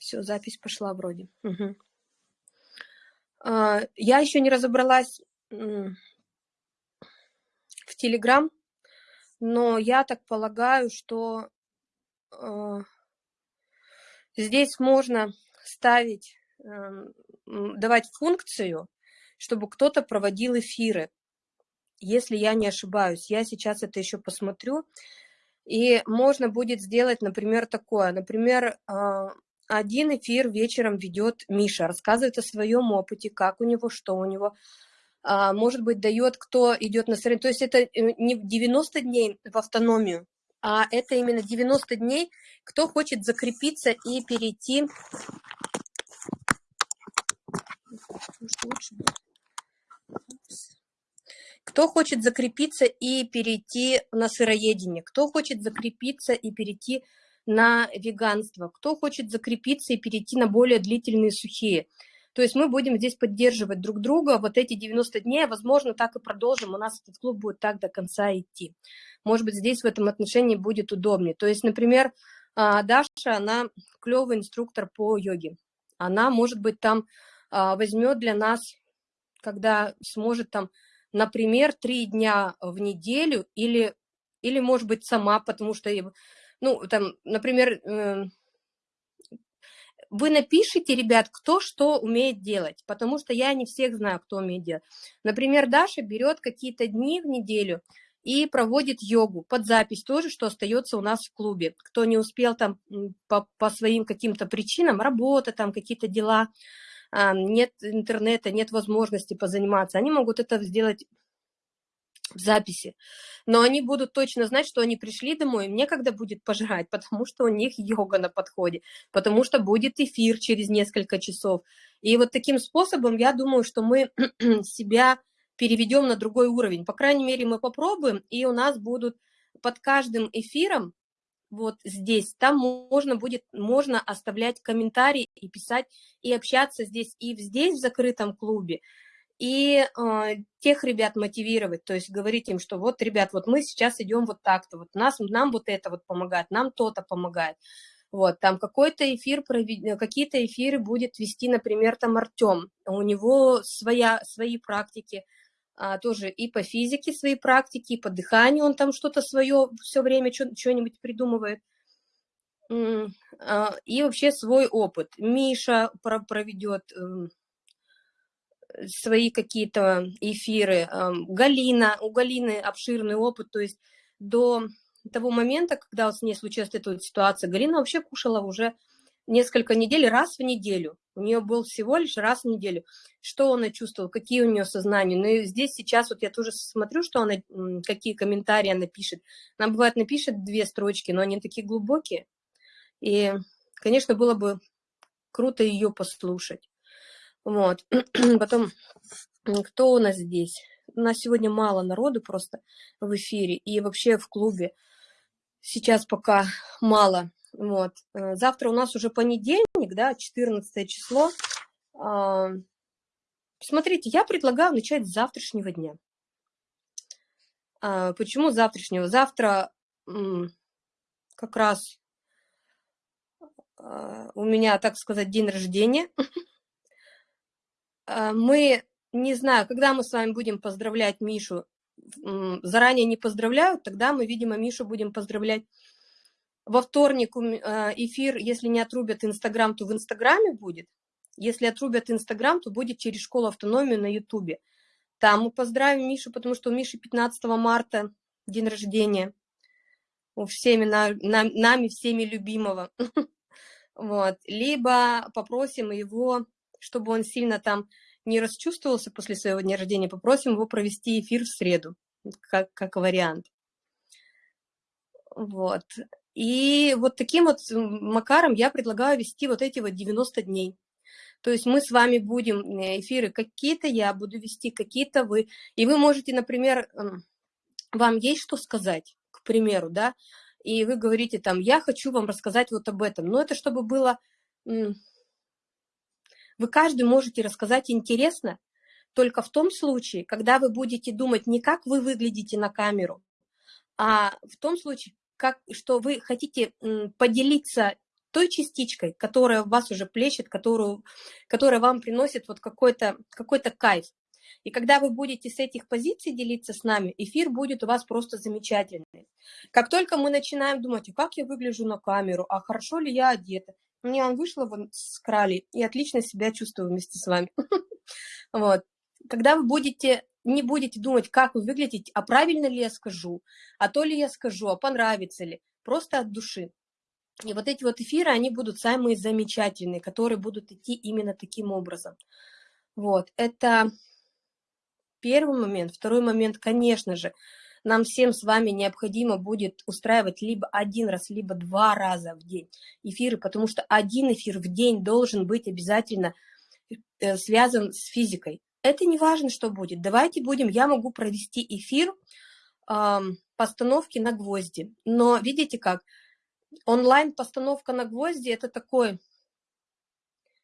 Все, запись пошла вроде. Угу. А, я еще не разобралась в Телеграм, но я так полагаю, что э, здесь можно ставить, э, давать функцию, чтобы кто-то проводил эфиры, если я не ошибаюсь. Я сейчас это еще посмотрю. И можно будет сделать, например, такое. Например, э, один эфир вечером ведет Миша, рассказывает о своем опыте, как у него, что у него. А, может быть, дает, кто идет на соревнования. То есть это э, не 90 дней в автономию, а это именно 90 дней, кто хочет закрепиться и перейти... Кто хочет закрепиться и перейти на сыроедение, кто хочет закрепиться и перейти на веганство, кто хочет закрепиться и перейти на более длительные сухие. То есть мы будем здесь поддерживать друг друга вот эти 90 дней, а возможно, так и продолжим, у нас этот клуб будет так до конца идти. Может быть, здесь в этом отношении будет удобнее. То есть, например, а, Даша, она клевый инструктор по йоге. Она, может быть, там а, возьмет для нас, когда сможет там, например, три дня в неделю или, или может быть, сама, потому что ну, там, например, эм, вы напишите, ребят, кто что умеет делать, потому что я не всех знаю, кто умеет делать. Например, Даша берет какие-то дни в неделю и проводит йогу под запись тоже, что остается у нас в клубе. Кто не успел там по, по своим каким-то причинам, работа, там какие-то дела, нет интернета, нет возможности позаниматься, они могут это сделать записи. Но они будут точно знать, что они пришли домой, им некогда будет пожрать, потому что у них йога на подходе, потому что будет эфир через несколько часов. И вот таким способом, я думаю, что мы себя переведем на другой уровень. По крайней мере, мы попробуем, и у нас будут под каждым эфиром, вот здесь, там можно будет, можно оставлять комментарии и писать, и общаться здесь, и здесь, в закрытом клубе, и э, тех ребят мотивировать, то есть говорить им, что вот, ребят, вот мы сейчас идем вот так-то, вот нас, нам вот это вот помогает, нам то-то помогает. Вот, там какой-то эфир, какие-то эфиры будет вести, например, там Артем, у него своя, свои практики, а, тоже и по физике свои практики, и по дыханию он там что-то свое все время что-нибудь придумывает, а, и вообще свой опыт. Миша проведет эм, свои какие-то эфиры. Галина, у Галины обширный опыт, то есть до того момента, когда с ней случилась эта вот ситуация, Галина вообще кушала уже несколько недель, раз в неделю. У нее был всего лишь раз в неделю. Что она чувствовала, какие у нее сознания. Ну и здесь сейчас вот я тоже смотрю, что она, какие комментарии она пишет. Она бывает напишет две строчки, но они такие глубокие. И, конечно, было бы круто ее послушать. Вот. Потом, кто у нас здесь? У нас сегодня мало народу просто в эфире и вообще в клубе. Сейчас пока мало. Вот. Э, завтра у нас уже понедельник, да, 14 число. А, смотрите, я предлагаю начать с завтрашнего дня. А, почему завтрашнего? Завтра как раз а, у меня, так сказать, день рождения. А, мы, не знаю, когда мы с вами будем поздравлять Мишу, заранее не поздравляют, тогда мы, видимо, Мишу будем поздравлять во вторник а, эфир, если не отрубят Инстаграм, то в Инстаграме будет. Если отрубят Инстаграм, то будет через школу автономии на Ютубе. Там мы поздравим Мишу, потому что у Миши 15 марта день рождения. У всеми, нами всеми любимого. Вот. Либо попросим его чтобы он сильно там не расчувствовался после своего дня рождения, попросим его провести эфир в среду, как, как вариант. Вот. И вот таким вот макаром я предлагаю вести вот эти вот 90 дней. То есть мы с вами будем э, эфиры какие-то я буду вести, какие-то вы. И вы можете, например, вам есть что сказать, к примеру, да, и вы говорите там, я хочу вам рассказать вот об этом. Но это чтобы было вы каждый можете рассказать интересно, только в том случае, когда вы будете думать не как вы выглядите на камеру, а в том случае, как, что вы хотите поделиться той частичкой, которая вас уже плещет, которую, которая вам приносит вот какой-то какой кайф. И когда вы будете с этих позиций делиться с нами, эфир будет у вас просто замечательный. Как только мы начинаем думать, а как я выгляжу на камеру, а хорошо ли я одета, мне он вон с крали и отлично себя чувствую вместе с вами. Вот. Когда вы будете не будете думать, как вы выглядите, а правильно ли я скажу, а то ли я скажу, а понравится ли, просто от души. И вот эти вот эфиры, они будут самые замечательные, которые будут идти именно таким образом. Вот, это первый момент. Второй момент, конечно же, нам всем с вами необходимо будет устраивать либо один раз, либо два раза в день эфиры, потому что один эфир в день должен быть обязательно э, связан с физикой. Это не важно, что будет. Давайте будем, я могу провести эфир э, постановки на гвозди. Но видите как, онлайн-постановка на гвозди – это такой…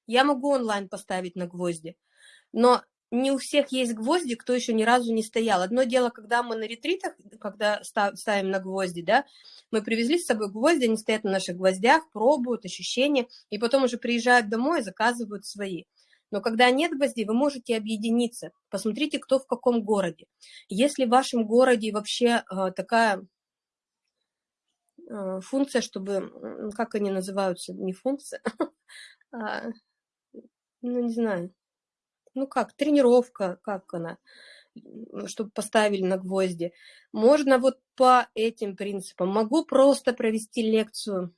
Я могу онлайн поставить на гвозди, но не у всех есть гвозди, кто еще ни разу не стоял. Одно дело, когда мы на ретритах, когда ставим на гвозди, да, мы привезли с собой гвозди, они стоят на наших гвоздях, пробуют ощущения, и потом уже приезжают домой и заказывают свои. Но когда нет гвоздей, вы можете объединиться. Посмотрите, кто в каком городе. Если в вашем городе вообще э, такая э, функция, чтобы, как они называются, не функция, а, ну, не знаю, ну как, тренировка, как она, чтобы поставили на гвозди. Можно вот по этим принципам. Могу просто провести лекцию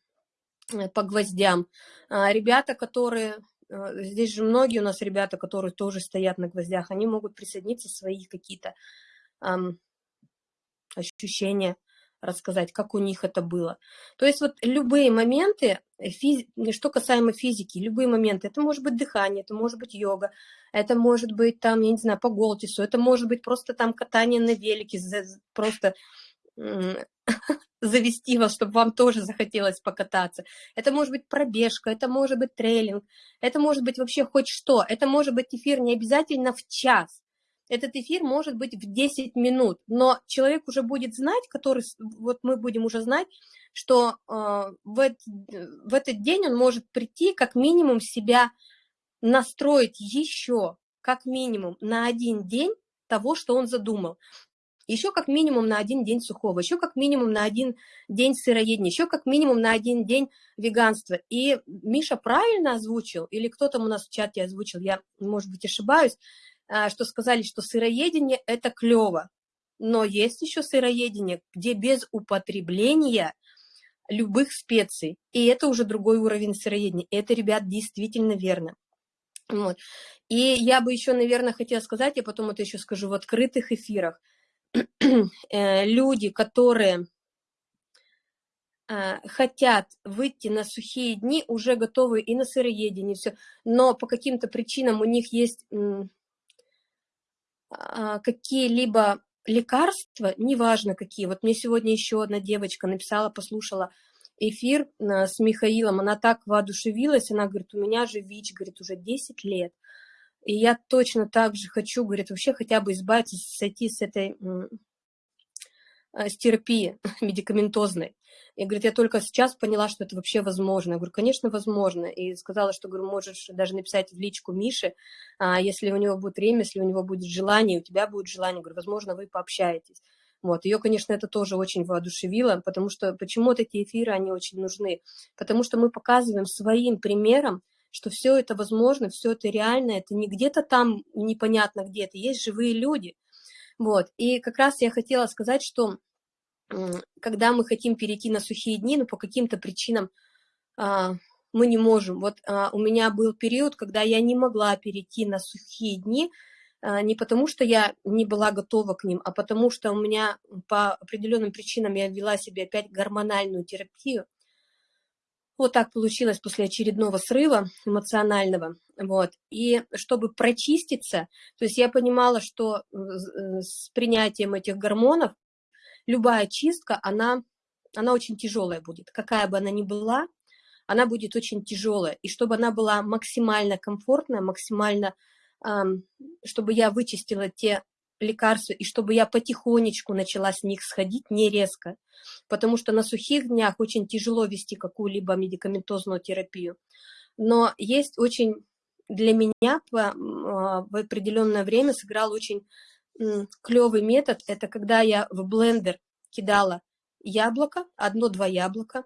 э, по гвоздям. А, ребята, которые, э, здесь же многие у нас ребята, которые тоже стоят на гвоздях, они могут присоединиться свои какие-то ощущения рассказать, как у них это было. То есть вот любые моменты, физи... что касаемо физики, любые моменты, это может быть дыхание, это может быть йога, это может быть там, я не знаю, по голтису, это может быть просто там катание на велике, просто завести вас, чтобы вам тоже захотелось покататься. Это может быть пробежка, это может быть трейлинг, это может быть вообще хоть что. Это может быть эфир не обязательно в час этот эфир может быть в 10 минут, но человек уже будет знать, который, вот мы будем уже знать, что э, в, этот, в этот день он может прийти как минимум себя настроить еще, как минимум на один день того, что он задумал. Еще как минимум на один день сухого, еще как минимум на один день сыроедения, еще как минимум на один день веганства. И Миша правильно озвучил, или кто там у нас в чате озвучил, я, может быть, ошибаюсь, что сказали, что сыроедение – это клево. Но есть еще сыроедение, где без употребления любых специй. И это уже другой уровень сыроедения. И это, ребят, действительно верно. Вот. И я бы еще, наверное, хотела сказать, я потом это еще скажу в открытых эфирах, э, люди, которые а, хотят выйти на сухие дни, уже готовы и на сыроедение, все, но по каким-то причинам у них есть а, какие-либо лекарства, неважно какие. Вот мне сегодня еще одна девочка написала, послушала эфир а, с Михаилом, она так воодушевилась, она говорит, у меня же ВИЧ, говорит, уже 10 лет. И я точно так же хочу, говорит, вообще хотя бы избавиться, сойти с этой а, с терапии медикаментозной. И говорит, я только сейчас поняла, что это вообще возможно. Я говорю, конечно, возможно. И сказала, что, говорю, можешь даже написать в личку Мише, а, если у него будет время, если у него будет желание, у тебя будет желание. Говорю, возможно, вы пообщаетесь. Вот. Ее, конечно, это тоже очень воодушевило, потому что почему такие эфиры, они очень нужны? Потому что мы показываем своим примером, что все это возможно, все это реально, это не где-то там непонятно где это, есть живые люди. Вот. И как раз я хотела сказать, что когда мы хотим перейти на сухие дни, но по каким-то причинам а, мы не можем. Вот а, у меня был период, когда я не могла перейти на сухие дни, а, не потому что я не была готова к ним, а потому что у меня по определенным причинам я вела себе опять гормональную терапию. Вот так получилось после очередного срыва эмоционального. Вот. И чтобы прочиститься, то есть я понимала, что э, с принятием этих гормонов любая чистка, она, она очень тяжелая будет. Какая бы она ни была, она будет очень тяжелая. И чтобы она была максимально комфортная, максимально, чтобы я вычистила те лекарства, и чтобы я потихонечку начала с них сходить, не резко, потому что на сухих днях очень тяжело вести какую-либо медикаментозную терапию. Но есть очень, для меня а, в определенное время сыграл очень клевый метод, это когда я в блендер кидала яблоко, одно-два яблока,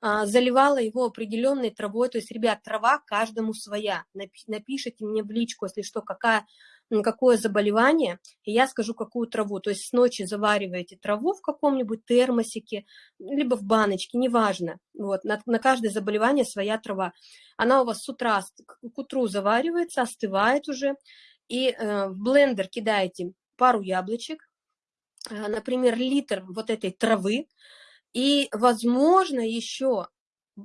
а, заливала его определенной травой, то есть, ребят, трава каждому своя, напишите мне в личку, если что, какая какое заболевание, и я скажу, какую траву. То есть с ночи завариваете траву в каком-нибудь термосике, либо в баночке, неважно. Вот, на, на каждое заболевание своя трава. Она у вас с утра, к утру заваривается, остывает уже, и э, в блендер кидаете пару яблочек, э, например, литр вот этой травы, и, возможно, еще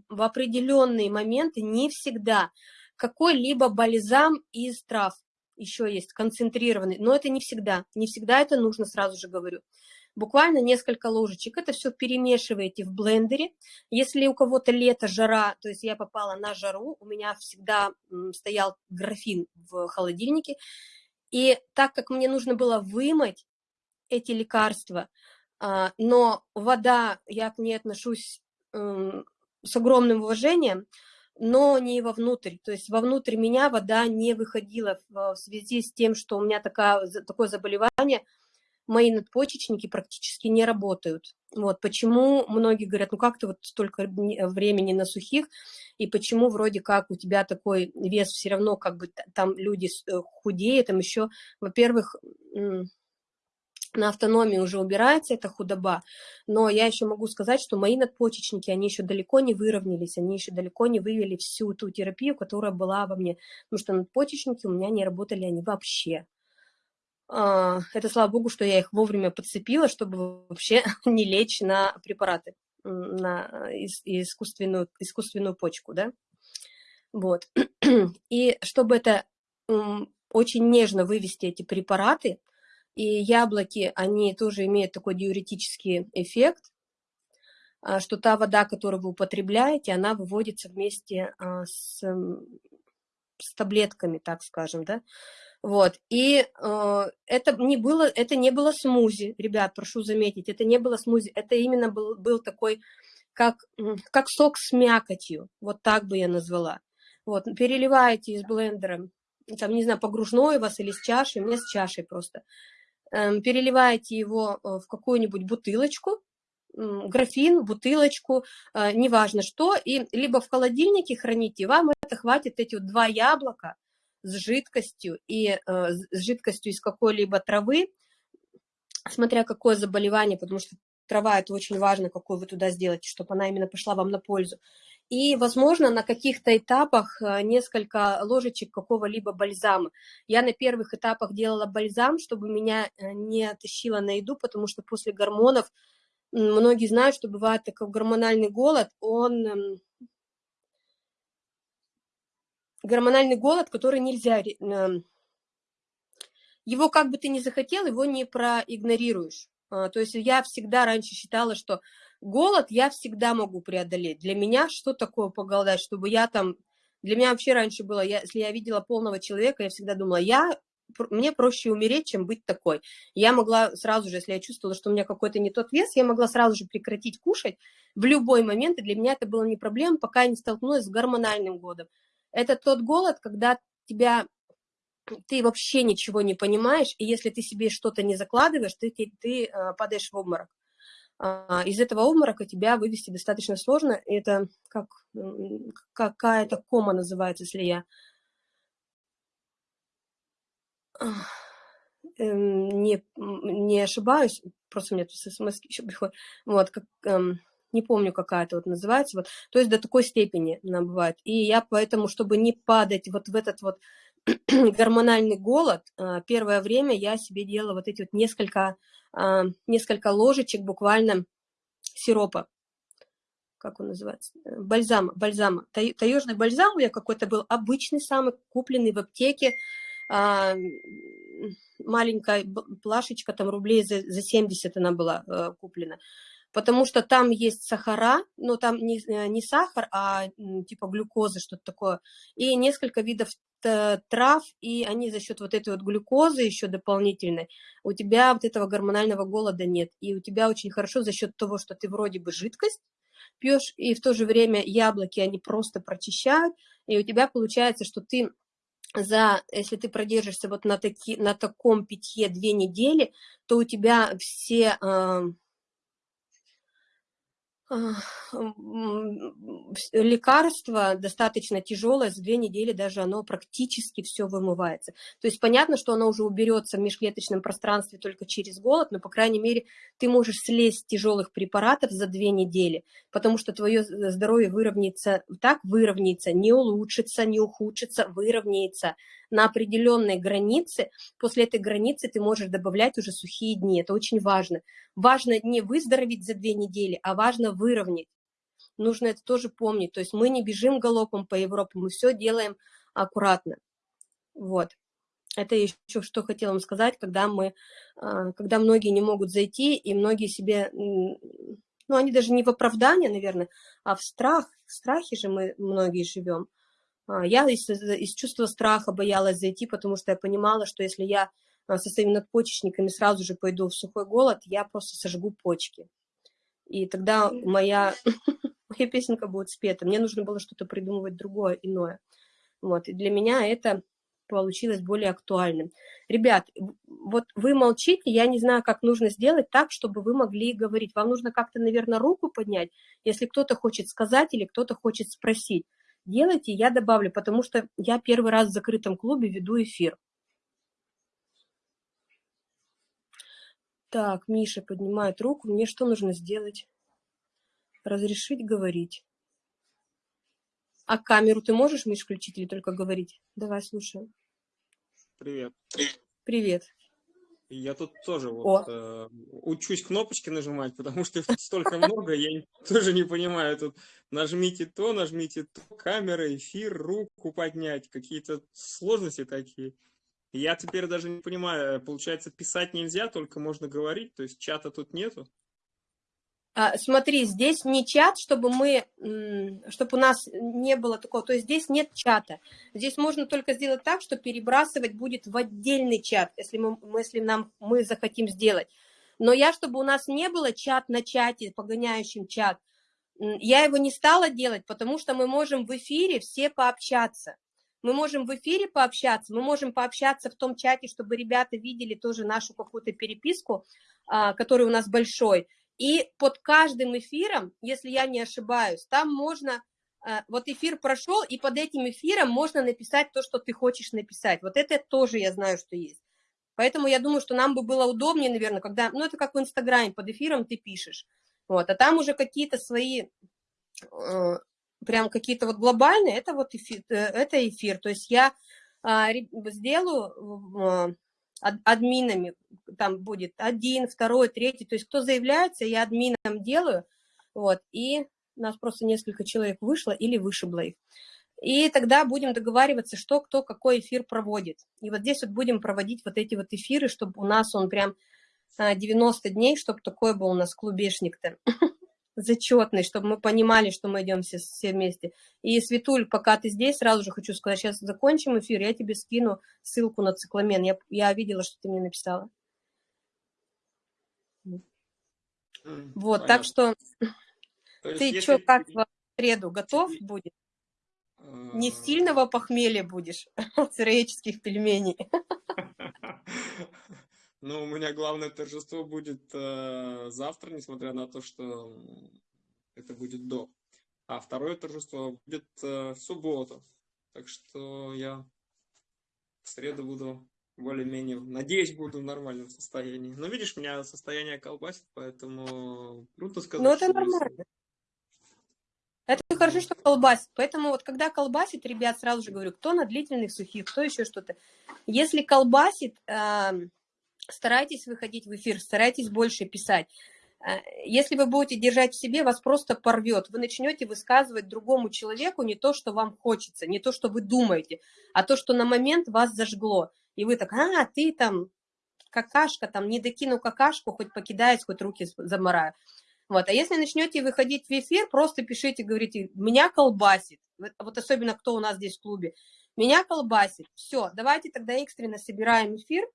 в определенные моменты, не всегда, какой-либо бальзам из трав еще есть концентрированный, но это не всегда, не всегда это нужно, сразу же говорю. Буквально несколько ложечек, это все перемешиваете в блендере. Если у кого-то лето, жара, то есть я попала на жару, у меня всегда стоял графин в холодильнике, и так как мне нужно было вымыть эти лекарства, а, но вода, я к ней отношусь с огромным уважением, но не вовнутрь. То есть вовнутрь меня вода не выходила в связи с тем, что у меня такая, такое заболевание, мои надпочечники практически не работают. Вот почему многие говорят, ну как ты вот столько времени на сухих, и почему вроде как у тебя такой вес все равно, как бы там люди э, худеют, там еще, во-первых, на автономии уже убирается эта худоба, но я еще могу сказать, что мои надпочечники, они еще далеко не выровнялись, они еще далеко не вывели всю ту терапию, которая была во мне, потому что надпочечники у меня не работали они вообще. А, это слава богу, что я их вовремя подцепила, чтобы вообще не лечь на препараты, на искусственную, искусственную почку, да. Вот. И чтобы это очень нежно вывести эти препараты, и яблоки, они тоже имеют такой диуретический эффект, а, что та вода, которую вы употребляете, она выводится вместе а, с, с таблетками, так скажем, да. Вот, и э, это, не было, это не было смузи, ребят, прошу заметить, это не было смузи, это именно был, был такой, как, как сок с мякотью, вот так бы я назвала. Вот, переливаете из блендера, там, не знаю, погружной у вас или с чашей, у меня с чашей просто. Эм, переливаете его э, в какую-нибудь бутылочку, графин, бутылочку, э, неважно что, и либо в холодильнике храните, вам это хватит эти вот два яблока с жидкостью и э, с жидкостью из какой-либо травы, смотря какое заболевание, потому что трава это очень важно, какую вы туда сделаете, чтобы она именно пошла вам на пользу. И, возможно, на каких-то этапах э, несколько ложечек какого-либо бальзама. Я на первых этапах делала бальзам, чтобы меня э, не тащило на еду, потому что после гормонов, многие знают, что бывает такой гормональный голод, он эм, гормональный голод, который нельзя, эм, его как бы ты ни захотел, его не проигнорируешь. А, то есть я всегда раньше считала, что голод я всегда могу преодолеть. Для меня что такое поголодать, чтобы я там... Для меня вообще раньше было, я, если я видела полного человека, я всегда думала, я мне проще умереть, чем быть такой. Я могла сразу же, если я чувствовала, что у меня какой-то не тот вес, я могла сразу же прекратить кушать в любой момент, и для меня это было не проблема, пока я не столкнулась с гормональным годом. Это тот голод, когда тебя ты вообще ничего не понимаешь, и если ты себе что-то не закладываешь, ты, ты, ты э, падаешь в обморок. А, из этого обморока тебя вывести достаточно сложно. Это как какая-то кома называется, если я эм, не, не ошибаюсь, просто мне тут смс еще приходит, вот, как, эм, не помню, какая-то вот называется, вот, то есть до такой степени она бывает. И я поэтому, чтобы не падать вот в этот вот гормональный голод, а, первое время я себе делала вот эти вот несколько, несколько ложечек буквально сиропа, как он называется, э, бальзама, бальзама, таежный бальзам меня какой-то был обычный самый, купленный в аптеке, а, маленькая плашечка, там рублей за, за 70 она была куплена. потому что там есть сахара, но там не, э, не сахар, а типа глюкоза, что-то такое, и несколько видов трав, и они за счет вот этой вот глюкозы еще дополнительной, у тебя вот этого гормонального голода нет, и у тебя очень хорошо за счет того, что ты вроде бы жидкость пьешь, и в то же время яблоки, они просто прочищают, и у тебя получается, что ты за, если ты продержишься вот на, таки, на таком питье две недели, то у тебя все э, лекарство достаточно тяжелое, за две недели даже оно практически все вымывается. То есть понятно, что оно уже уберется в межклеточном пространстве только через голод, но, по крайней мере, ты можешь слезть с тяжелых препаратов за две недели, потому что твое здоровье выровняется, так выровняется, не улучшится, не ухудшится, выровняется на определенной границе. После этой границы ты можешь добавлять уже сухие дни. Это очень важно. Важно не выздороветь за две недели, а важно выровнять. Нужно это тоже помнить. То есть мы не бежим галопом по Европе, мы все делаем аккуратно. Вот. Это еще что хотела вам сказать, когда мы, а, когда многие не могут зайти, и многие себе, ну, они даже не в оправдание, наверное, а в страх, в страхе же мы многие живем. А, я из, из чувства страха боялась зайти, потому что я понимала, что если я а, со своими надпочечниками сразу же пойду в сухой голод, я просто сожгу почки. И тогда моя, моя песенка будет спета. Мне нужно было что-то придумывать другое, иное. Вот. И для меня это получилось более актуальным. Ребят, вот вы молчите, я не знаю, как нужно сделать так, чтобы вы могли говорить. Вам нужно как-то, наверное, руку поднять, если кто-то хочет сказать или кто-то хочет спросить делайте, я добавлю, потому что я первый раз в закрытом клубе веду эфир. Так, Миша поднимает руку. Мне что нужно сделать? Разрешить говорить. А камеру ты можешь, Миш, включить или только говорить? Давай, слушаю. Привет. Привет. Я тут тоже вот, э, учусь кнопочки нажимать, потому что их тут столько много, я тоже не понимаю. Тут нажмите то, нажмите то, камера, эфир, руку поднять, какие-то сложности такие. Я теперь даже не понимаю, получается, писать нельзя, только можно говорить, то есть чата тут нету? А, смотри, здесь не чат, чтобы мы, чтобы у нас не было такого, то есть здесь нет чата. Здесь можно только сделать так, что перебрасывать будет в отдельный чат, если мы, если нам, мы захотим сделать. Но я, чтобы у нас не было чат на чате, погоняющим чат, я его не стала делать, потому что мы можем в эфире все пообщаться. Мы можем в эфире пообщаться, мы можем пообщаться в том чате, чтобы ребята видели тоже нашу какую-то переписку, а, который у нас большой, и под каждым эфиром, если я не ошибаюсь, там можно, э, вот эфир прошел, и под этим эфиром можно написать то, что ты хочешь написать. Вот это тоже я знаю, что есть. Поэтому я думаю, что нам бы было удобнее, наверное, когда, ну, это как в Инстаграме, под эфиром ты пишешь. Вот, а там уже какие-то свои, э, прям какие-то вот глобальные, это вот эфир, э, это эфир. То есть я а, сделаю админами, там будет один, второй, третий, то есть кто заявляется, я админом делаю, вот, и нас просто несколько человек вышло или вышибло их. И тогда будем договариваться, что кто какой эфир проводит. И вот здесь вот будем проводить вот эти вот эфиры, чтобы у нас он прям 90 а, дней, чтобы такой был у нас клубешник-то. зачетный, чтобы мы понимали, что мы идем все, все вместе. И, Светуль, пока ты здесь, сразу же хочу сказать, сейчас закончим эфир, я тебе скину ссылку на цикламен. Я, я видела, что ты мне написала. Вот, Понятно. так что То ты что, как в среду готов будет? Не а. сильного похмелья будешь от сыроедческих пельменей. Ну, у меня главное торжество будет э, завтра, несмотря на то, что это будет до. А второе торжество будет э, в субботу. Так что я в среду буду более-менее, надеюсь, буду в нормальном состоянии. Но видишь, меня состояние колбасит, поэтому трудно сказать. Ну, это нормально. Это хорошо, что колбасит. Поэтому вот когда колбасит, ребят, сразу же говорю, кто на длительных сухих, кто еще что-то. Если колбасит, э, старайтесь выходить в эфир, старайтесь больше писать. Э, если вы будете держать в себе, вас просто порвет. Вы начнете высказывать другому человеку не то, что вам хочется, не то, что вы думаете, а то, что на момент вас зажгло. И вы так, а, ты там какашка, там не докину какашку, хоть покидаюсь, хоть руки замораю. Вот. А если начнете выходить в эфир, просто пишите, говорите, меня колбасит. Вот особенно кто у нас здесь в клубе. Меня колбасит. Все, давайте тогда экстренно собираем эфир.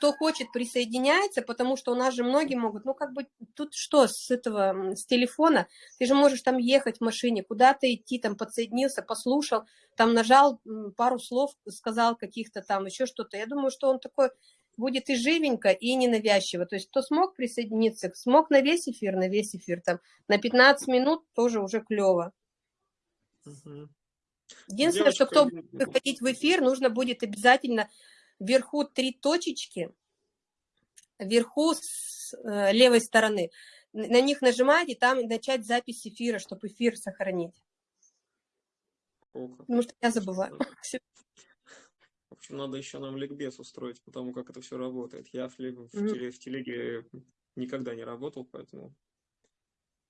Кто хочет, присоединяется, потому что у нас же многие могут, ну как бы тут что с этого, с телефона, ты же можешь там ехать в машине, куда-то идти, там подсоединился, послушал, там нажал пару слов, сказал каких-то там, еще что-то. Я думаю, что он такой будет и живенько, и ненавязчиво. То есть кто смог присоединиться, смог на весь эфир, на весь эфир, там на 15 минут тоже уже клево. Единственное, Девочка... что кто будет выходить в эфир, нужно будет обязательно вверху три точечки, вверху с э, левой стороны. На них нажимать и там начать запись эфира, чтобы эфир сохранить. О, Потому что я забываю. В общем, надо еще нам ликбез устроить, потому как это все работает. Я в, в, в, теле, в телеге никогда не работал, поэтому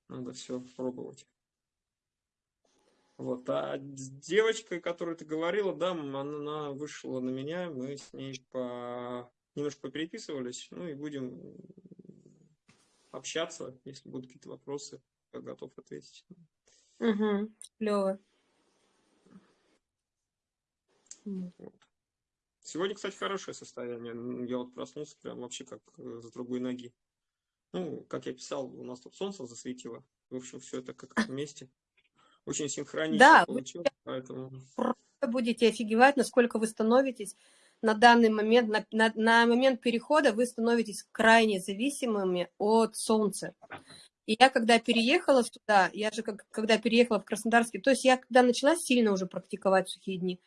надо все пробовать. Вот. А с девочкой, которую ты говорила, да, она вышла на меня, мы с ней по... немножко попереписывались, ну и будем общаться, если будут какие-то вопросы, я готов ответить. Угу, клево. Вот. Сегодня, кстати, хорошее состояние. Я вот проснулся прям вообще как э, с другой ноги. Ну, как я писал, у нас тут солнце засветило. В общем, все это как вместе очень синхронично да, получилось, поэтому... будете офигевать, насколько вы становитесь на данный момент, на, на, на момент перехода вы становитесь крайне зависимыми от солнца. И я когда переехала туда, я же как, когда переехала в Краснодарский, то есть я когда начала сильно уже практиковать сухие дни,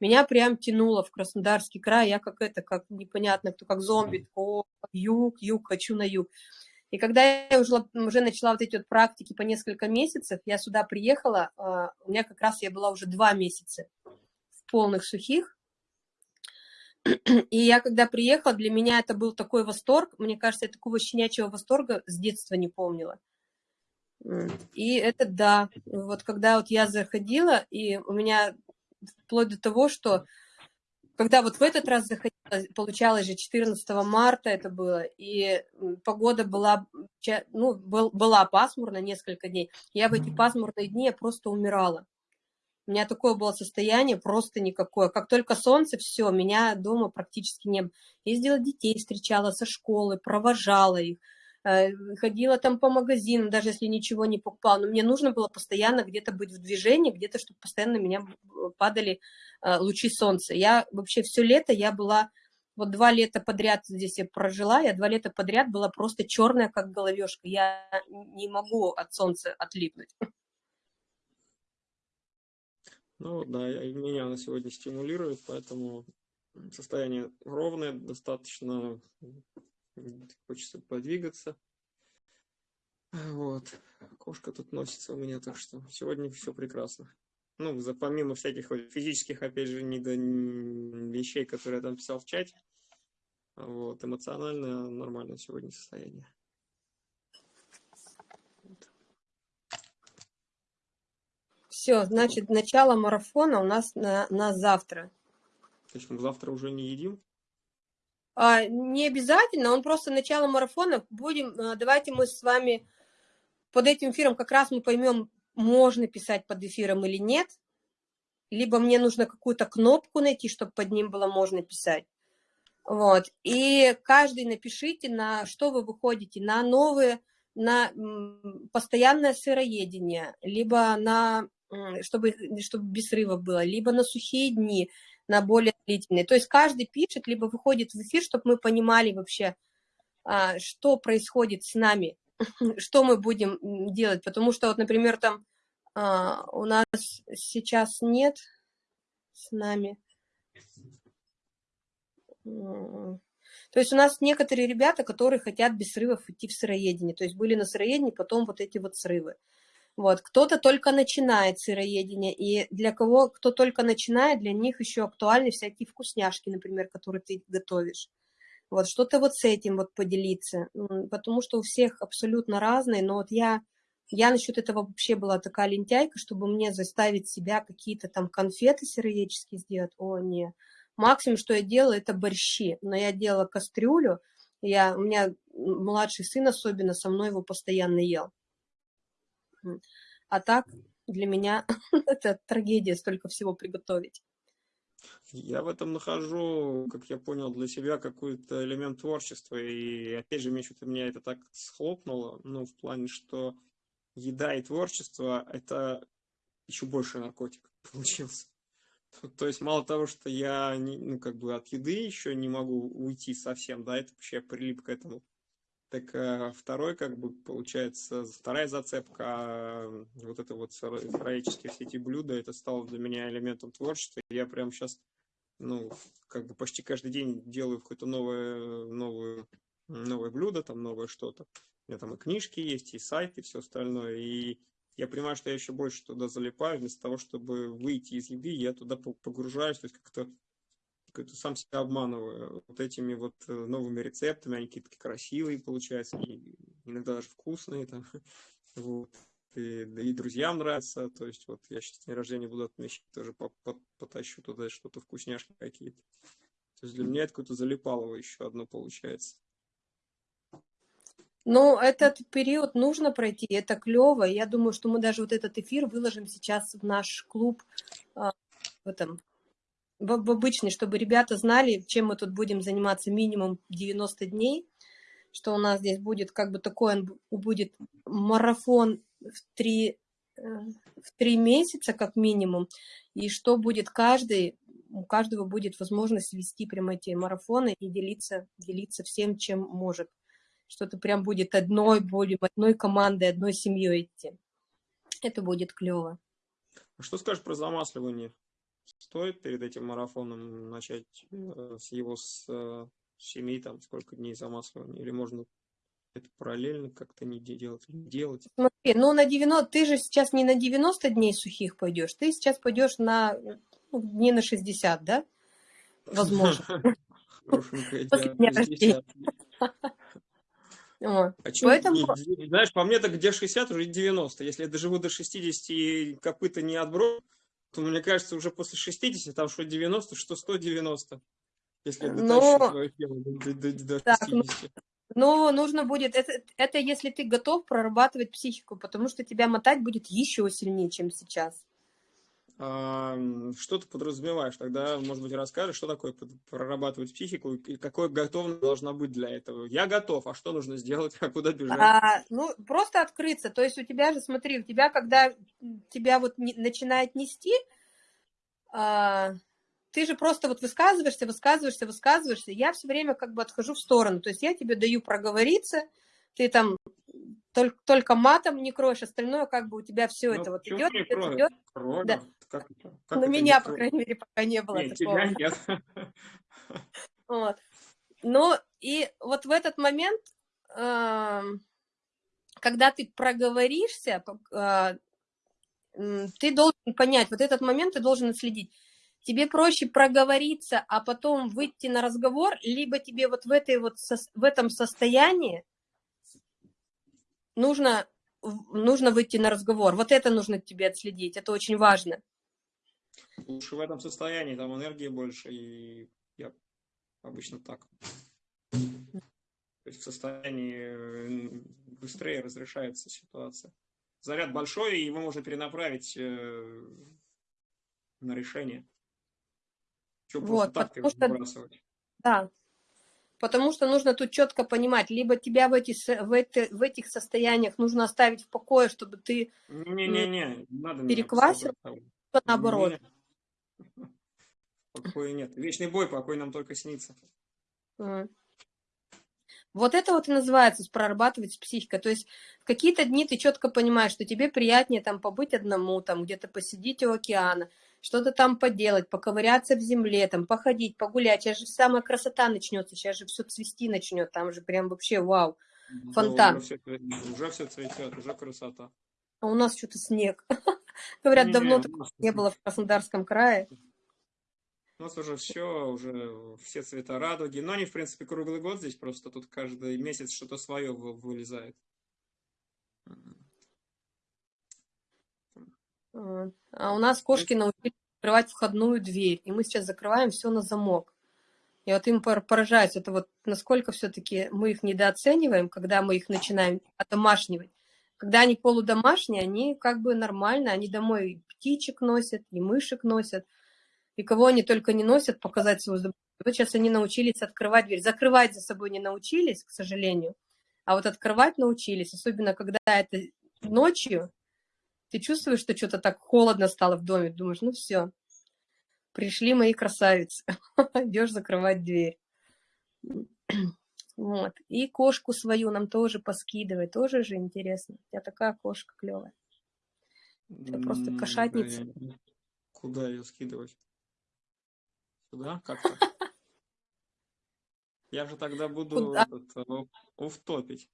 меня прям тянуло в Краснодарский край, я как это, как непонятно, кто как зомби, о, юг, юг, хочу на юг. И когда я уже, уже начала вот эти вот практики по несколько месяцев, я сюда приехала, а, у меня как раз я была уже два месяца в полных сухих. И я когда приехала, для меня это был такой восторг. Мне кажется, я такого щенячьего восторга с детства не помнила. И это да, вот когда вот я заходила, и у меня вплоть до того, что когда вот в этот раз заходила, получалось же 14 марта это было, и погода была, ну, был, была пасмурна несколько дней. Я в эти пасмурные дни я просто умирала. У меня такое было состояние, просто никакое. Как только солнце, все, меня дома практически не было. Ездила детей, встречала со школы, провожала их, ходила там по магазинам, даже если ничего не покупала. Но мне нужно было постоянно где-то быть в движении, где-то, чтобы постоянно меня падали Э, лучи солнца. Я вообще все лето, я была, вот два лета подряд здесь я прожила, я два лета подряд была просто черная, как головешка. Я не могу от солнца отлипнуть. Ну да, меня она сегодня стимулирует, поэтому состояние ровное, достаточно хочется подвигаться. Вот. Кошка тут носится у меня, так что сегодня все прекрасно ну, за, помимо всяких физических, опять же, недо, вещей, которые я там писал в чате, вот, эмоционально нормальное сегодня состояние. Все, значит, начало марафона у нас на, на завтра. Мы завтра уже не едим? А, не обязательно, он просто начало марафона. Будем, а, давайте мы с вами под этим эфиром как раз мы поймем, можно писать под эфиром или нет, либо мне нужно какую-то кнопку найти, чтобы под ним было можно писать. Вот. И каждый напишите, на что вы выходите, на новые, на постоянное сыроедение, либо на, чтобы, чтобы без срывов было, либо на сухие дни, на более длительные. То есть каждый пишет, либо выходит в эфир, чтобы мы понимали вообще, а, что происходит с нами, что мы будем делать, потому что вот, например, там а, у нас сейчас нет с нами. То есть у нас некоторые ребята, которые хотят без срывов идти в сыроедение, то есть были на сыроедении, потом вот эти вот срывы. Вот, кто-то только начинает сыроедение, и для кого, кто только начинает, для них еще актуальны всякие вкусняшки, например, которые ты готовишь. Вот, что-то вот с этим вот поделиться, потому что у всех абсолютно разные, но вот я, я насчет этого вообще была такая лентяйка, чтобы мне заставить себя какие-то там конфеты сыроедческие сделать, о, не. Максимум, что я делала, это борщи, но я делала кастрюлю, я, у меня младший сын особенно со мной его постоянно ел. А так для меня это трагедия столько всего приготовить. Я в этом нахожу, как я понял, для себя какой-то элемент творчества. И опять же, что-то меня это так схлопнуло, ну, в плане, что еда и творчество – это еще больше наркотик получился. То есть мало того, что я ну, как бы от еды еще не могу уйти совсем, да, это вообще прилип к этому. Так э, второй, как бы, получается, вторая зацепка, э, вот это вот сыроедческие все эти блюда, это стало для меня элементом творчества. Я прям сейчас, ну, как бы почти каждый день делаю какое-то новое, новое, новое блюдо, там новое что-то. У меня там и книжки есть, и сайт, и все остальное. И я понимаю, что я еще больше туда залипаю, вместо того, чтобы выйти из еды, я туда погружаюсь, то есть как-то как сам себя обманываю вот этими вот э, новыми рецептами, они какие-то красивые получаются, и иногда даже вкусные там, вот. И, да и друзьям нравится, то есть вот я сейчас день рождения буду отмечать, тоже потащу туда что-то вкусняшки какие-то. То есть для меня это какое-то залипалово еще одно получается. Ну, этот период нужно пройти, это клево. Я думаю, что мы даже вот этот эфир выложим сейчас в наш клуб а, в этом в, обычный, чтобы ребята знали, чем мы тут будем заниматься минимум 90 дней, что у нас здесь будет как бы такой, будет марафон в три, э, в три месяца как минимум, и что будет каждый, у каждого будет возможность вести прямо эти марафоны и делиться, делиться всем, чем может что-то прям будет одной, будем одной командой, одной семьей идти. Это будет клево. А что скажешь про замасливание? Стоит перед этим марафоном начать э, с его с, э, семи, там, сколько дней замасливания? Или можно это параллельно как-то не делать? делать? Смотри, ну на 90, ты же сейчас не на 90 дней сухих пойдешь, ты сейчас пойдешь на ну, дней на 60, да? Возможно. Хорошенькая вот. А Поэтому... Не, знаешь, по мне так где 60, уже 90. Если я доживу до 60 и копыта не отброшу, то мне кажется, уже после 60, там что 90, что 190. Если Но... до, до, до 60. Так, ну... Но нужно будет, это, это если ты готов прорабатывать психику, потому что тебя мотать будет еще сильнее, чем сейчас что ты подразумеваешь? Тогда, может быть, расскажешь, что такое прорабатывать психику и какой готовность должна быть для этого? Я готов, а что нужно сделать, а куда бежать? А, ну, просто открыться. То есть у тебя же, смотри, у тебя, когда тебя вот не, начинает нести, а, ты же просто вот высказываешься, высказываешься, высказываешься. Я все время как бы отхожу в сторону. То есть я тебе даю проговориться, ты там только, только матом не кроешь, остальное как бы у тебя все ну, это вот идет, идет, идет. Да. Как? Как На меня, по крайней мере, пока не было нет, такого. Тебя нет. Вот. Ну, и вот в этот момент, когда ты проговоришься, э, ты должен понять, вот этот момент ты должен отследить. Тебе проще проговориться, а потом выйти на разговор, либо тебе вот в, этой вот, в этом состоянии нужно, нужно выйти на разговор. Вот это нужно тебе отследить, это очень важно. Лучше в этом состоянии, там энергии больше, и я обычно так. То есть в состоянии быстрее разрешается ситуация. Заряд большой, и его можно перенаправить э, на решение. Что вот, так что, Да, потому что нужно тут четко понимать, либо тебя в, эти, в, эти, в этих состояниях нужно оставить в покое, чтобы ты не, не, не, надо переквасил, наоборот. Не, не. Покоя нет. Вечный бой, покой нам только снится. Вот это вот и называется прорабатывать с психикой. То есть в какие-то дни ты четко понимаешь, что тебе приятнее там побыть одному, там где-то посидеть у океана, что-то там поделать, поковыряться в земле, там походить, погулять. Сейчас же самая красота начнется, сейчас же все цвести начнет, там же прям вообще вау, фонтан. Да, уже, все, уже все цветет, уже красота. А у нас что-то снег. Говорят, давно не было в Краснодарском крае. У нас уже все, уже все цвета радуги. Но они, в принципе, круглый год здесь, просто тут каждый месяц что-то свое вылезает. А у нас кошки научились открывать входную дверь, и мы сейчас закрываем все на замок. И вот им поражается, это вот насколько все-таки мы их недооцениваем, когда мы их начинаем одомашнивать. Когда они полудомашние, они как бы нормально, они домой птичек носят, и мышек носят, и кого они только не носят, показать свою Вот сейчас они научились открывать дверь. Закрывать за собой не научились, к сожалению, а вот открывать научились, особенно когда это ночью, ты чувствуешь, что что-то так холодно стало в доме, думаешь, ну все, пришли мои красавицы, идешь закрывать дверь. Вот. И кошку свою нам тоже поскидывай, тоже же интересно. У тебя такая кошка клевая. Это просто кошатница. Куда ее скидывать? Сюда? Как-то? Я же тогда буду уфтопить.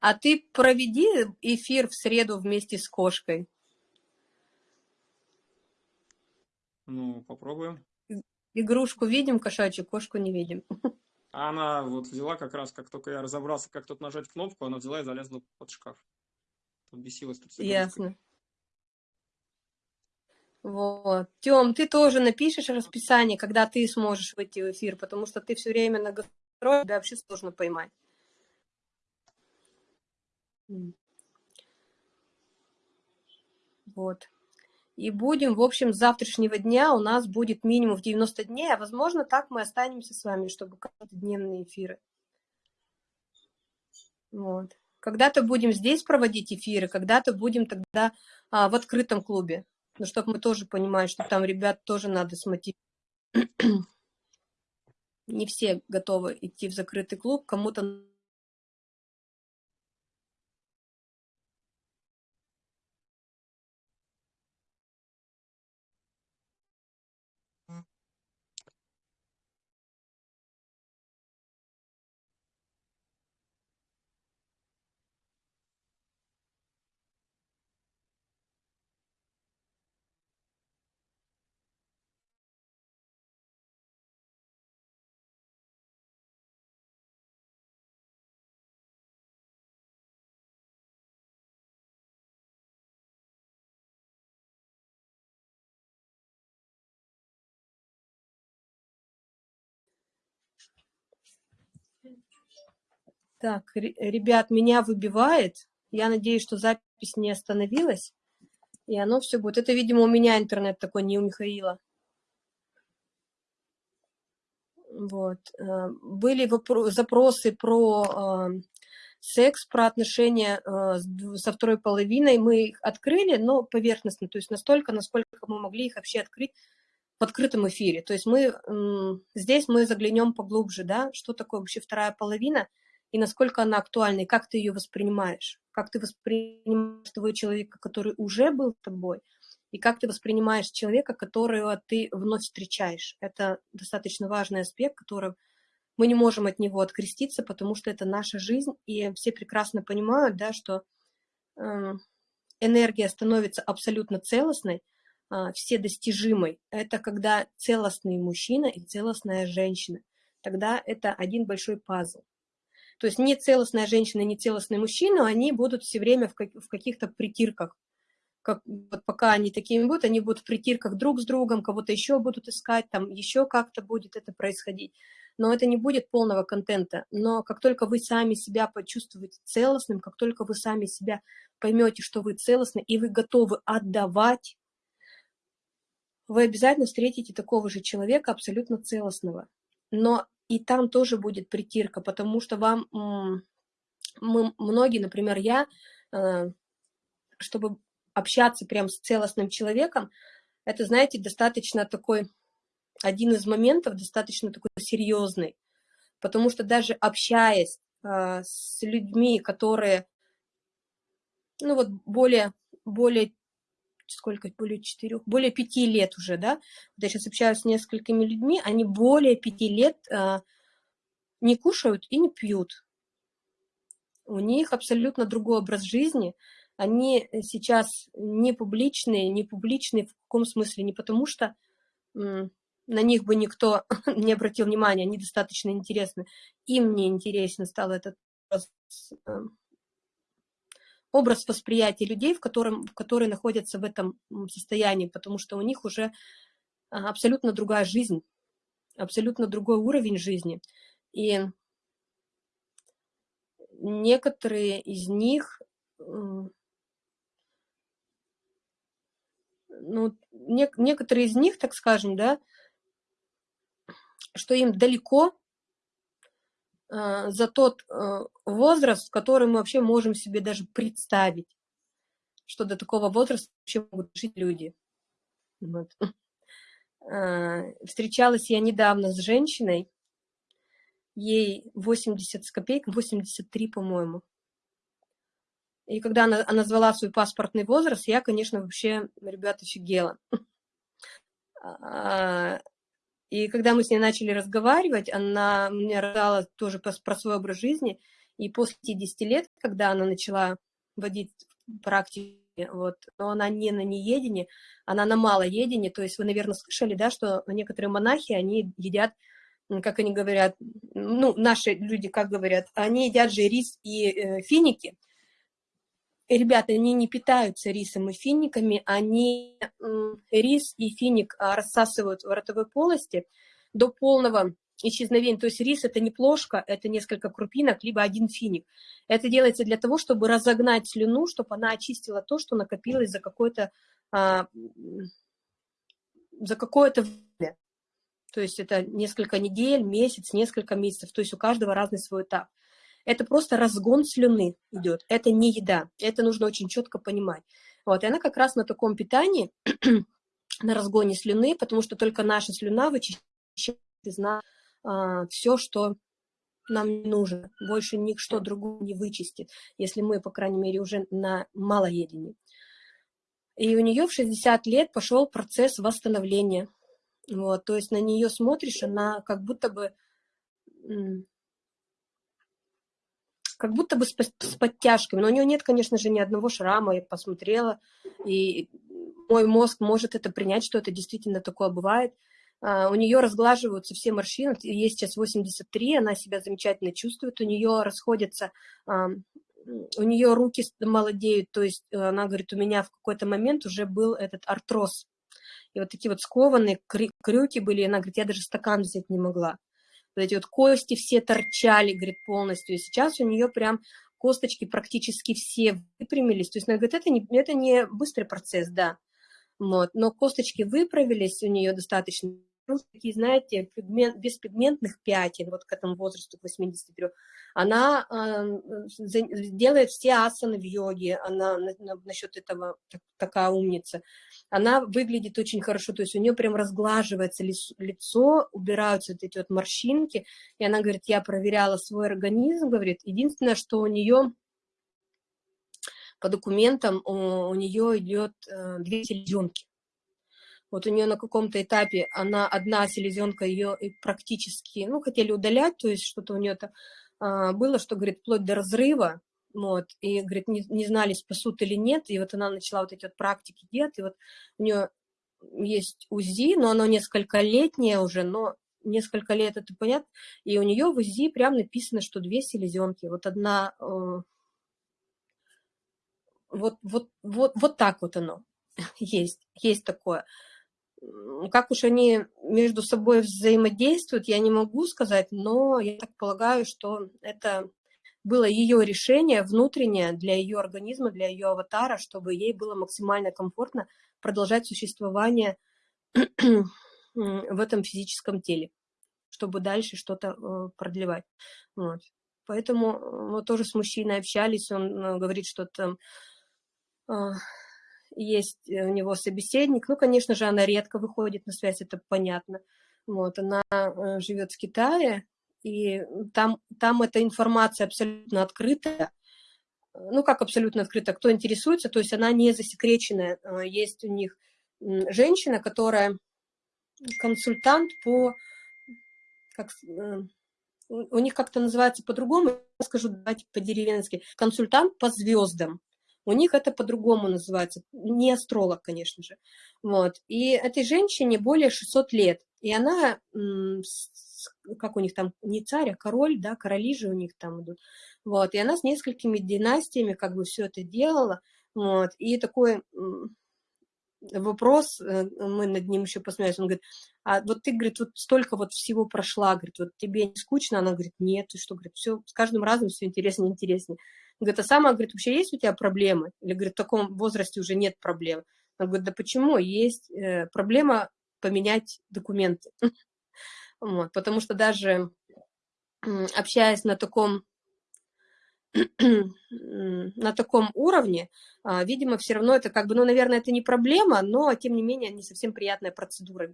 А ты проведи эфир в среду вместе с кошкой. Ну, попробуем. Игрушку видим, кошачью, кошку не видим. А она вот взяла как раз, как только я разобрался, как тут нажать кнопку, она взяла и залезла под шкаф. Тут бесилась тут Ясно. Вот. Тем, ты тоже напишешь расписание, когда ты сможешь выйти в эфир, потому что ты все время на гастроли, тебя вообще сложно поймать. Вот. И будем, в общем, с завтрашнего дня у нас будет минимум в 90 дней, а возможно, так мы останемся с вами, чтобы каждодневные эфиры. Вот. Когда-то будем здесь проводить эфиры, когда-то будем тогда а, в открытом клубе. Ну, чтобы мы тоже понимали, что там ребят тоже надо смотреть. Не все готовы идти в закрытый клуб, кому-то Так, ребят, меня выбивает. Я надеюсь, что запись не остановилась. И оно все будет. Это, видимо, у меня интернет такой, не у Михаила. Вот. Э, были запросы про э, секс, про отношения э, со второй половиной. Мы их открыли, но поверхностно, то есть настолько, насколько мы могли их вообще открыть в открытом эфире. То есть мы здесь мы заглянем поглубже, да, что такое вообще вторая половина – и насколько она актуальна, и как ты ее воспринимаешь, как ты воспринимаешь того человека, который уже был тобой, и как ты воспринимаешь человека, которого ты вновь встречаешь. Это достаточно важный аспект, который мы не можем от него откреститься, потому что это наша жизнь, и все прекрасно понимают, да, что э, энергия становится абсолютно целостной, э, все достижимой. Это когда целостный мужчина и целостная женщина. Тогда это один большой пазл. То есть не целостная женщина, не целостный мужчина, они будут все время в, как, в каких-то притирках. Как, вот пока они такими будут, они будут в притирках друг с другом, кого-то еще будут искать, там еще как-то будет это происходить. Но это не будет полного контента. Но как только вы сами себя почувствуете целостным, как только вы сами себя поймете, что вы целостны, и вы готовы отдавать, вы обязательно встретите такого же человека, абсолютно целостного. Но и там тоже будет притирка, потому что вам, мы, многие, например, я, э, чтобы общаться прям с целостным человеком, это, знаете, достаточно такой, один из моментов достаточно такой серьезный, потому что даже общаясь э, с людьми, которые, ну вот, более, более сколько, более четырех, более пяти лет уже, да, я сейчас общаюсь с несколькими людьми, они более пяти лет а, не кушают и не пьют. У них абсолютно другой образ жизни, они сейчас не публичные, не публичные в каком смысле, не потому что на них бы никто не обратил внимания, они достаточно интересны. Им не интересно стал этот образ восприятия людей, в котором, которые находятся в этом состоянии, потому что у них уже а, абсолютно другая жизнь, абсолютно другой уровень жизни. И некоторые из них ну, не, некоторые из них, так скажем, да, что им далеко за тот э, возраст, в который мы вообще можем себе даже представить, что до такого возраста вообще могут жить люди. Вот. Э, встречалась я недавно с женщиной, ей 80 с копейкой, 83, по-моему. И когда она, она назвала свой паспортный возраст, я, конечно, вообще, ребята, офигела. И когда мы с ней начали разговаривать, она мне рассказала тоже про, про свой образ жизни. И после 50 лет, когда она начала водить практики, вот, но она не на неедении, она на малоедении, то есть вы, наверное, слышали, да, что некоторые монахи, они едят, как они говорят, ну, наши люди как говорят, они едят же рис и э, финики, ребята, они не питаются рисом и финиками, они рис и финик а, рассасывают в ротовой полости до полного исчезновения. То есть рис это не плошка, это несколько крупинок, либо один финик. Это делается для того, чтобы разогнать слюну, чтобы она очистила то, что накопилось за какое-то а, за какое-то время. То есть это несколько недель, месяц, несколько месяцев. То есть у каждого разный свой этап это просто разгон слюны идет, это не еда, это нужно очень четко понимать. Вот, и она как раз на таком питании, на разгоне слюны, потому что только наша слюна вычищает из нас а, все, что нам нужно, больше ничто другое не вычистит, если мы, по крайней мере, уже на малоедении. И у нее в 60 лет пошел процесс восстановления. Вот, то есть на нее смотришь, она как будто бы как будто бы с, с подтяжками. Но у нее нет, конечно же, ни одного шрама, я посмотрела, и мой мозг может это принять, что это действительно такое бывает. Uh, у нее разглаживаются все морщины, ей сейчас 83, она себя замечательно чувствует, у нее расходятся, uh, у нее руки молодеют, то есть э, она говорит, у меня в какой-то момент уже был этот артроз, и вот такие вот скованные крюки были, и она говорит, я даже стакан взять не могла вот эти вот кости все торчали, говорит, полностью. И сейчас у нее прям косточки практически все выпрямились. То есть она говорит, это не, это не быстрый процесс, да. Вот. Но косточки выправились у нее достаточно такие, знаете, пигмент, без пигментных пятен, вот к этому возрасту, к 83, она э, делает все асаны в йоге, она на, на, насчет этого так, такая умница. Она выглядит очень хорошо, то есть у нее прям разглаживается лицо, убираются вот эти вот морщинки, и она говорит, я проверяла свой организм, говорит, единственное, что у нее по документам у, у нее идет э, две селезенки. Вот у нее на каком-то этапе она одна селезенка ее практически, ну, хотели удалять, то есть что-то у нее-то а, было, что, говорит, вплоть до разрыва, вот, и, говорит, не, не знали, спасут или нет, и вот она начала вот эти вот практики делать, и вот у нее есть УЗИ, но оно несколько летнее уже, но несколько лет это понятно, и у нее в УЗИ прям написано, что две селезенки, вот одна, э, вот, вот, вот, вот так вот оно есть, есть такое. Как уж они между собой взаимодействуют, я не могу сказать, но я так полагаю, что это было ее решение внутреннее для ее организма, для ее аватара, чтобы ей было максимально комфортно продолжать существование в этом физическом теле, чтобы дальше что-то э, продлевать. Вот. Поэтому э, мы тоже с мужчиной общались, он э, говорит, что там есть э, у него собеседник. Ну, конечно же, она редко выходит на связь, это понятно. Вот, она э, живет в Китае, и там, там эта информация абсолютно открытая. Ну, как абсолютно открыта, кто интересуется, то есть она не засекреченная. Э, есть у них женщина, которая консультант по, как, у них как-то называется по-другому, скажу, давайте по-деревенски, консультант по звездам. У них это по-другому называется, не астролог, конечно же. Вот. И этой женщине более 600 лет, и она, как у них там, не царь, а король, да, короли же у них там идут. Вот. И она с несколькими династиями как бы все это делала. Вот. И такой вопрос, э, мы над ним еще посмеялись, он говорит, а вот ты, говорит, вот столько вот всего прошла, говорит, вот тебе не скучно? Она говорит, нет, ты что, говорит, все, с каждым разом все интереснее и интереснее. Говорит, а сама, говорит, вообще есть у тебя проблемы? Или, говорит, в таком возрасте уже нет проблем. Она говорит, да почему? Есть э, проблема поменять документы. Вот, потому что даже общаясь на таком на таком уровне, а, видимо, все равно это как бы, ну, наверное, это не проблема, но, тем не менее, не совсем приятная процедура,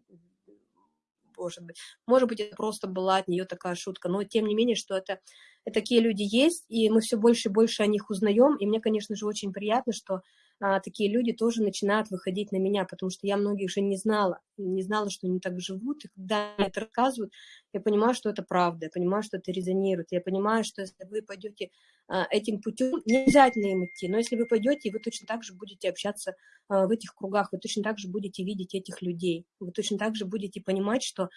может быть. Может быть, это просто была от нее такая шутка, но, тем не менее, что это, это такие люди есть, и мы все больше и больше о них узнаем, и мне, конечно же, очень приятно, что а, такие люди тоже начинают выходить на меня, потому что я многих же не знала, не знала, что они так живут, и когда они это рассказывают, я понимаю, что это правда, я понимаю, что это резонирует, я понимаю, что если вы пойдете а, этим путем, не обязательно им идти, но если вы пойдете, вы точно так же будете общаться а, в этих кругах, вы точно так же будете видеть этих людей, вы точно так же будете понимать, что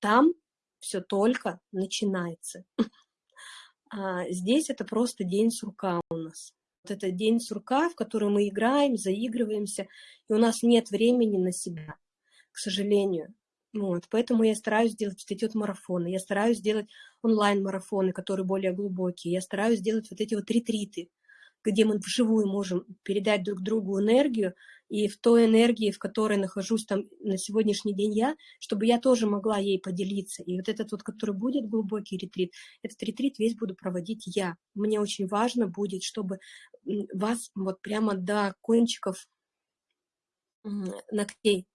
там все только начинается. Здесь это просто день сурка у нас этот день сурка, в который мы играем, заигрываемся, и у нас нет времени на себя, к сожалению. Вот, поэтому я стараюсь делать вот эти вот марафоны, я стараюсь делать онлайн-марафоны, которые более глубокие, я стараюсь делать вот эти вот ретриты, где мы вживую можем передать друг другу энергию, и в той энергии, в которой нахожусь там на сегодняшний день я, чтобы я тоже могла ей поделиться. И вот этот вот, который будет глубокий ретрит, этот ретрит весь буду проводить я. Мне очень важно будет, чтобы вас вот прямо до кончиков ногтей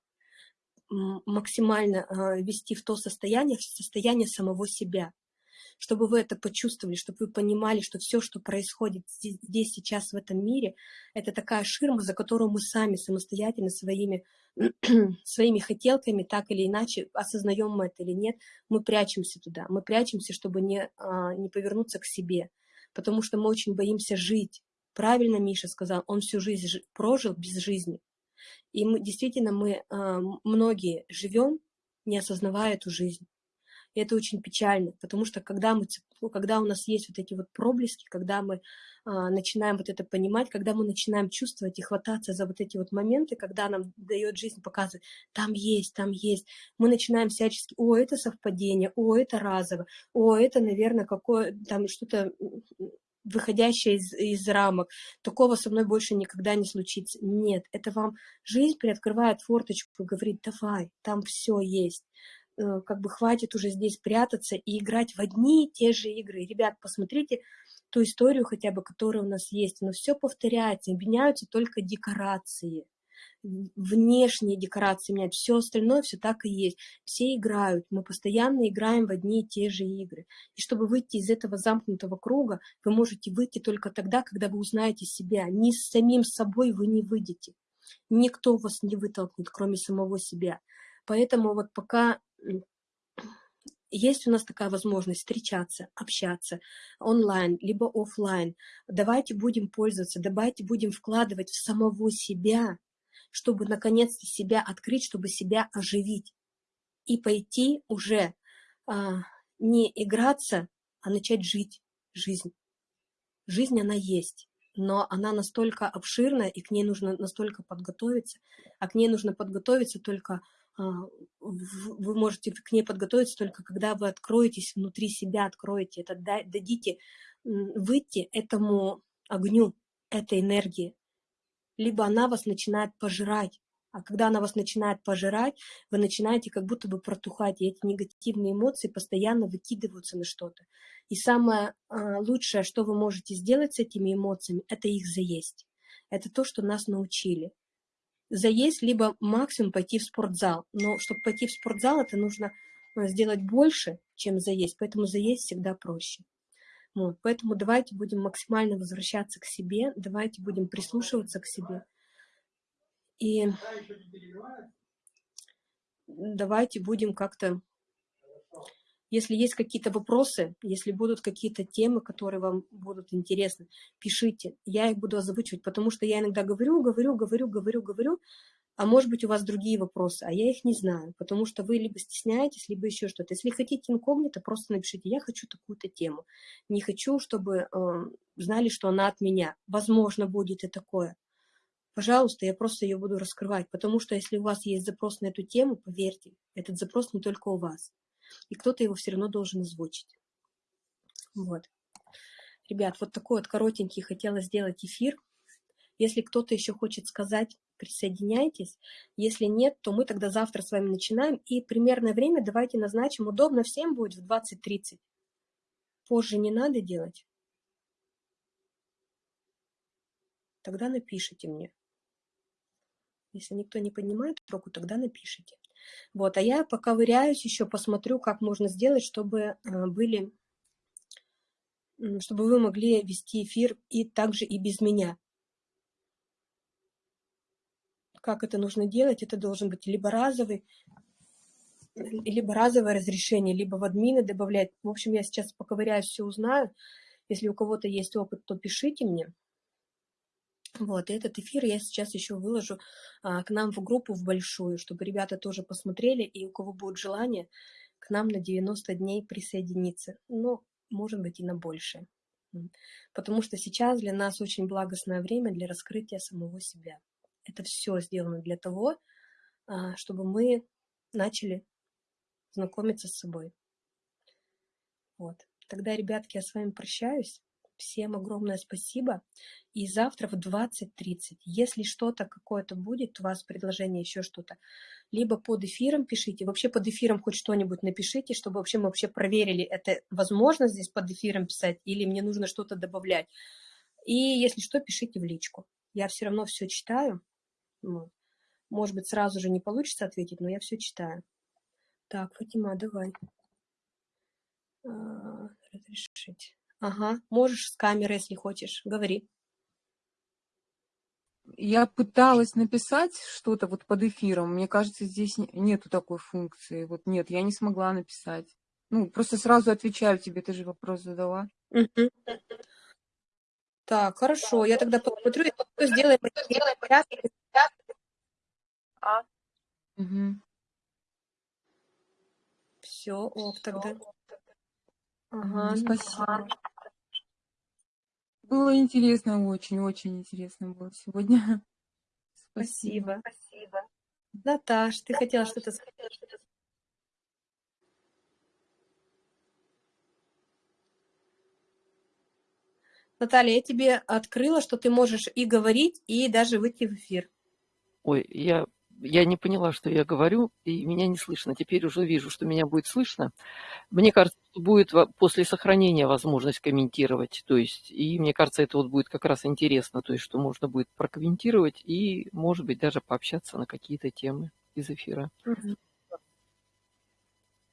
максимально а, вести в то состояние, в состояние самого себя. Чтобы вы это почувствовали, чтобы вы понимали, что все, что происходит здесь, сейчас в этом мире, это такая ширма, за которую мы сами самостоятельно своими, своими хотелками, так или иначе, осознаем мы это или нет, мы прячемся туда, мы прячемся, чтобы не, а, не повернуться к себе, потому что мы очень боимся жить. Правильно Миша сказал, он всю жизнь прожил без жизни. И мы, действительно, мы а, многие живем, не осознавая эту жизнь. И это очень печально, потому что когда, мы, ну, когда у нас есть вот эти вот проблески, когда мы а, начинаем вот это понимать, когда мы начинаем чувствовать и хвататься за вот эти вот моменты, когда нам дает жизнь показывать, там есть, там есть, мы начинаем всячески, о, это совпадение, о, это разово, о, это, наверное, какое там что-то выходящее из, из рамок. Такого со мной больше никогда не случится. Нет, это вам жизнь приоткрывает форточку и говорит, давай, там все есть. Э, как бы хватит уже здесь прятаться и играть в одни и те же игры. Ребят, посмотрите ту историю хотя бы, которая у нас есть. Но все повторяется, меняются только декорации. Внешние декорации меняют, все остальное все так и есть. Все играют, мы постоянно играем в одни и те же игры. И чтобы выйти из этого замкнутого круга, вы можете выйти только тогда, когда вы узнаете себя. Ни с самим собой вы не выйдете. Никто вас не вытолкнет, кроме самого себя. Поэтому вот пока есть у нас такая возможность встречаться, общаться онлайн, либо офлайн. Давайте будем пользоваться, давайте будем вкладывать в самого себя, чтобы наконец-то себя открыть, чтобы себя оживить. И пойти уже а, не играться, а начать жить жизнь. Жизнь, она есть, но она настолько обширная, и к ней нужно настолько подготовиться, а к ней нужно подготовиться только а, вы можете к ней подготовиться только когда вы откроетесь внутри себя, откроете это, дадите выйти этому огню, этой энергии. Либо она вас начинает пожирать, а когда она вас начинает пожирать, вы начинаете как будто бы протухать, и эти негативные эмоции постоянно выкидываются на что-то. И самое а, лучшее, что вы можете сделать с этими эмоциями, это их заесть. Это то, что нас научили заесть, либо максимум пойти в спортзал. Но чтобы пойти в спортзал, это нужно э, сделать больше, чем заесть, поэтому заесть всегда проще. Вот, поэтому давайте будем максимально возвращаться к себе, давайте будем прислушиваться к себе. И давайте будем как-то если есть какие-то вопросы, если будут какие-то темы, которые вам будут интересны, пишите. Я их буду озвучивать, потому что я иногда говорю, говорю, говорю, говорю, говорю, а может быть у вас другие вопросы, а я их не знаю, потому что вы либо стесняетесь, либо еще что-то. Если хотите инкогнито, просто напишите, я хочу такую-то тему. Не хочу, чтобы э, знали, что она от меня. Возможно, будет и такое. Пожалуйста, я просто ее буду раскрывать, потому что если у вас есть запрос на эту тему, поверьте, этот запрос не только у вас и кто-то его все равно должен озвучить. Вот. Ребят, вот такой вот коротенький хотела сделать эфир. Если кто-то еще хочет сказать, присоединяйтесь. Если нет, то мы тогда завтра с вами начинаем. И примерное время давайте назначим. Удобно всем будет в 20.30. Позже не надо делать. Тогда напишите мне. Если никто не поднимает руку, тогда напишите. Вот, а я пока выряюсь еще, посмотрю, как можно сделать, чтобы э, были, чтобы вы могли вести эфир и также и без меня. Как это нужно делать? Это должен быть либо разовый, либо разовое разрешение, либо в админы добавлять. В общем, я сейчас поковыряюсь, все узнаю. Если у кого-то есть опыт, то пишите мне. Вот, и этот эфир я сейчас еще выложу а, к нам в группу, в большую, чтобы ребята тоже посмотрели, и у кого будет желание, к нам на 90 дней присоединиться. Ну, может быть, и на больше. Потому что сейчас для нас очень благостное время для раскрытия самого себя. Это все сделано для того, а, чтобы мы начали знакомиться с собой. Вот. Тогда, ребятки, я с вами прощаюсь. Всем огромное спасибо. И завтра в 20.30, если что-то какое-то будет, у вас предложение, еще что-то, либо под эфиром пишите, вообще под эфиром хоть что-нибудь напишите, чтобы вообще мы вообще проверили, это возможно здесь под эфиром писать, или мне нужно что-то добавлять. И если что, пишите в личку. Я все равно все читаю. Может быть, сразу же не получится ответить, но я все читаю. Так, Фатима, давай. А, разрешить. Ага, можешь с камеры, если хочешь. Говори. Я пыталась написать что-то вот под эфиром. Мне кажется, здесь нету такой функции. Вот нет, я не смогла написать. Ну, просто сразу отвечаю тебе, ты же вопрос задала. Так, хорошо. Я тогда посмотрю, сделаем. А? Угу. Все, ок, тогда. Ага, спасибо. Было интересно, очень-очень интересно было сегодня. Спасибо. Спасибо. Наташ, ты хотела что-то сказать? Наталья, я тебе открыла, что ты можешь и говорить, и даже выйти в эфир. Ой, я, я не поняла, что я говорю, и меня не слышно. Теперь уже вижу, что меня будет слышно. Мне кажется, будет после сохранения возможность комментировать. То есть, и мне кажется, это вот будет как раз интересно, то есть, что можно будет прокомментировать и, может быть, даже пообщаться на какие-то темы из эфира.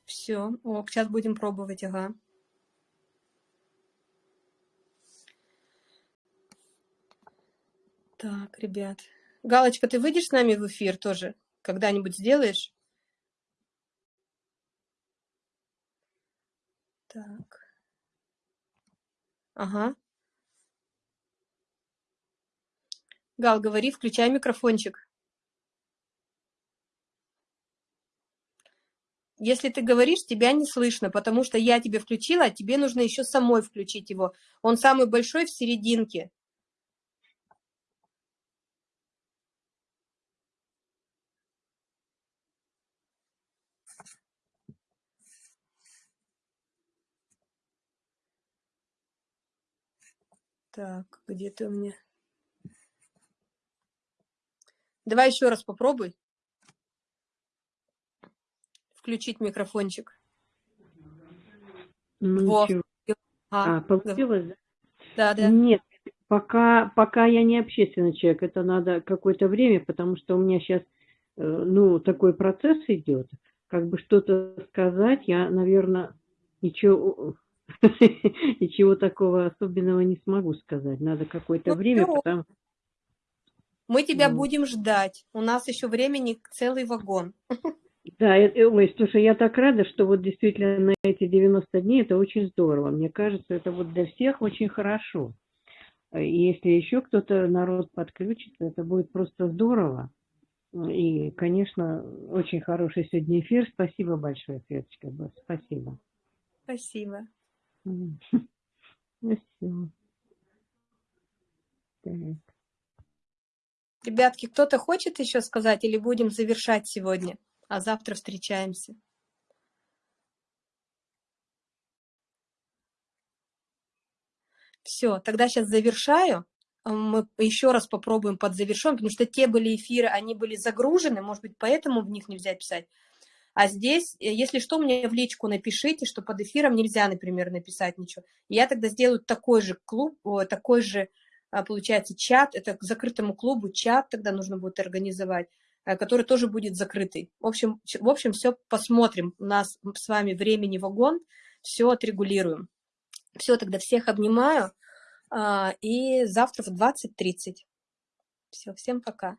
Все, о, сейчас будем пробовать, ага. Так, ребят. Галочка, ты выйдешь с нами в эфир тоже? Когда-нибудь сделаешь? Так. Ага. Гал, говори, включай микрофончик. Если ты говоришь, тебя не слышно, потому что я тебе включила, а тебе нужно еще самой включить его. Он самый большой в серединке. Так, где ты у меня? Давай еще раз попробуй. Включить микрофончик. Ну, Во. А, а, получилось, да? Да, да. Нет, пока, пока я не общественный человек, это надо какое-то время, потому что у меня сейчас, э, ну, такой процесс идет, как бы что-то сказать, я, наверное, ничего Ничего такого особенного не смогу сказать. Надо какое-то ну, время, потому... Мы тебя будем ждать. У нас еще времени целый вагон. Да, ой, слушай, я так рада, что вот действительно на эти 90 дней это очень здорово. Мне кажется, это вот для всех очень хорошо. И если еще кто-то народ подключится, это будет просто здорово. И, конечно, очень хороший сегодня эфир. Спасибо большое, Светочка. Спасибо. Спасибо. Ну все. Так. Ребятки, кто-то хочет еще сказать или будем завершать сегодня, а завтра встречаемся? Все, тогда сейчас завершаю. А, Мы еще раз попробуем подзавершен, потому что те были эфиры, они были загружены, может быть, поэтому в них нельзя писать. А здесь, э, если что, мне в личку напишите, что под эфиром нельзя, например, написать ничего. Я тогда сделаю такой же клуб, такой же, а, получается, чат, это к закрытому клубу чат тогда нужно будет организовать, э, который тоже будет закрытый. В общем, в общем, все посмотрим. У нас с вами времени вагон, все отрегулируем. Все, тогда всех обнимаю. а, И завтра в 20.30. Все, всем пока.